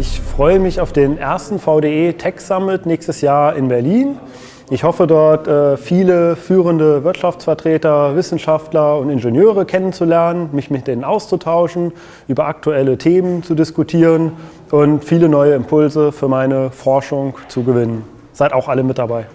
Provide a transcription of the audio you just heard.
Ich freue mich auf den ersten VDE Tech Summit nächstes Jahr in Berlin. Ich hoffe dort äh, viele führende Wirtschaftsvertreter, Wissenschaftler und Ingenieure kennenzulernen, mich mit denen auszutauschen, über aktuelle Themen zu diskutieren und viele neue Impulse für meine Forschung zu gewinnen. Seid auch alle mit dabei.